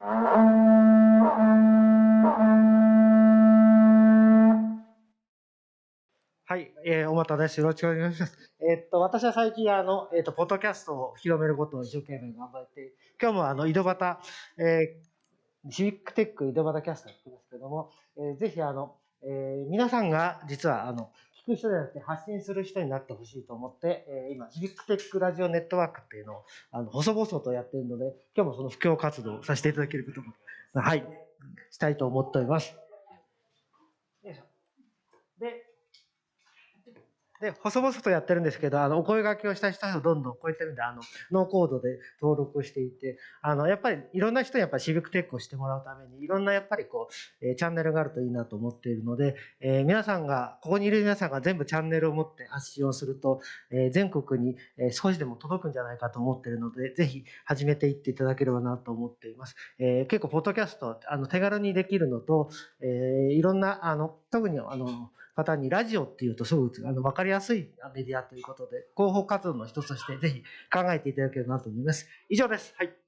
はい、えー、おまたです。よろしくお願いします。えー、っと、私は最近、あの、えー、っと、ポッドキャストを広めることを一生懸命頑張って、今日もあの、井戸端、えー、シビックテック井戸端キャストやってますけども、えー、ぜひあの、えー、皆さんが実はあの、く人じゃなくて発信する人になってほしいと思って、えー、今、シビックテックラジオネットワークっていうのを、あの、細々とやってるので、今日もその布教活動をさせていただけることも、はい、したいと思っております。で、で、細々とやってるんですけど、あの、お声掛けをした人をどんどんこういった意味で、あの、ノーコードで登録していて、あの、やっぱりいろんな人にやっぱシビックテックをしてもらうために、いろんなやっぱりこう、えー、チャンネルがあるといいなと思っているので、えー、皆さんが、ここにいる皆さんが全部チャンネルを持って発信をすると、えー、全国に、少しでも届くんじゃないかと思っているので、ぜひ始めていっていただければなと思っています。え結構、ポッドキャスト、あの、手軽にできるのと、えいろんな、あの、特にあの、方にラジオっていうとすぐあの分かりりやすいメディアということで、広報活動の一つとしてぜひ考えていただければなと思います。以上です。はい。